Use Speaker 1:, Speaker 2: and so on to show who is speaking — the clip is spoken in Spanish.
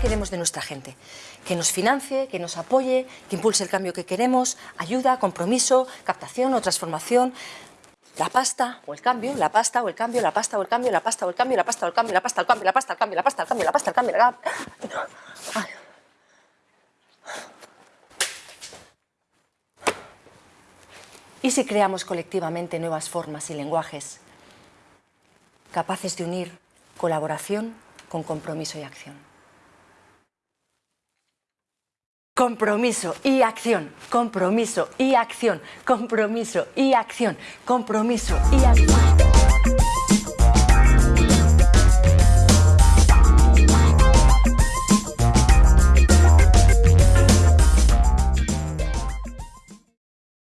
Speaker 1: queremos de nuestra gente? Que nos financie, que nos apoye, que impulse el cambio que queremos, ayuda, compromiso, captación o transformación, la pasta o el cambio, la pasta o el cambio, la pasta o el cambio, la pasta o el cambio, la pasta o el cambio, la pasta o el cambio, la pasta o el cambio, la pasta o el cambio, la pasta o el cambio, la pasta o el cambio. ¿Y si creamos colectivamente nuevas formas y lenguajes capaces de unir colaboración con compromiso y acción? Compromiso y acción, compromiso y acción, compromiso y acción, compromiso y acción.